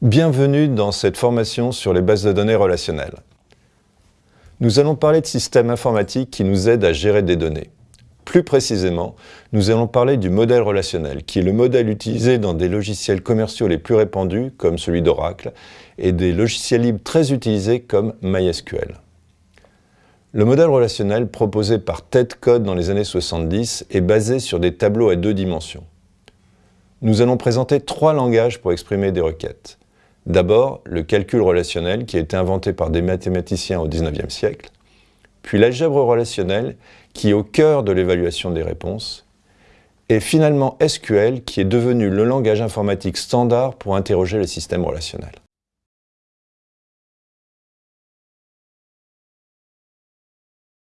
Bienvenue dans cette formation sur les bases de données relationnelles. Nous allons parler de systèmes informatiques qui nous aident à gérer des données. Plus précisément, nous allons parler du modèle relationnel, qui est le modèle utilisé dans des logiciels commerciaux les plus répandus, comme celui d'Oracle, et des logiciels libres très utilisés comme MySQL. Le modèle relationnel proposé par TED Code dans les années 70 est basé sur des tableaux à deux dimensions. Nous allons présenter trois langages pour exprimer des requêtes. D'abord, le calcul relationnel qui a été inventé par des mathématiciens au XIXe siècle, puis l'algèbre relationnelle qui est au cœur de l'évaluation des réponses, et finalement SQL qui est devenu le langage informatique standard pour interroger les systèmes relationnels.